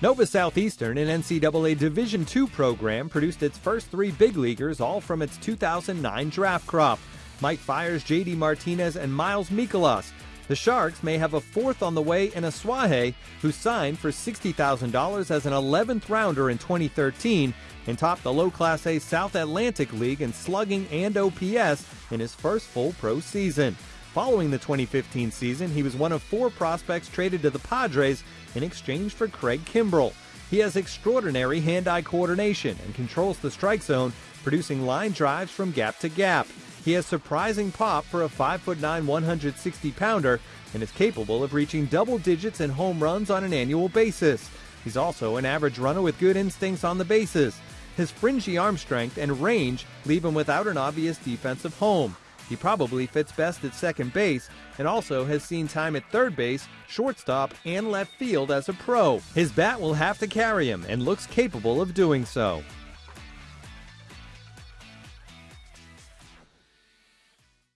Nova Southeastern, an NCAA Division II program, produced its first three big leaguers, all from its 2009 draft crop. Mike Fiers, J.D. Martinez, and Miles Mikolas. The Sharks may have a fourth on the way in Asuaje, who signed for $60,000 as an 11th rounder in 2013 and topped the low Class A South Atlantic League in slugging and OPS in his first full pro season. Following the 2015 season, he was one of four prospects traded to the Padres in exchange for Craig Kimbrel. He has extraordinary hand-eye coordination and controls the strike zone, producing line drives from gap to gap. He has surprising pop for a 5'9", 160 pounder and is capable of reaching double digits in home runs on an annual basis. He's also an average runner with good instincts on the bases. His fringy arm strength and range leave him without an obvious defensive home. He probably fits best at second base and also has seen time at third base, shortstop, and left field as a pro. His bat will have to carry him and looks capable of doing so.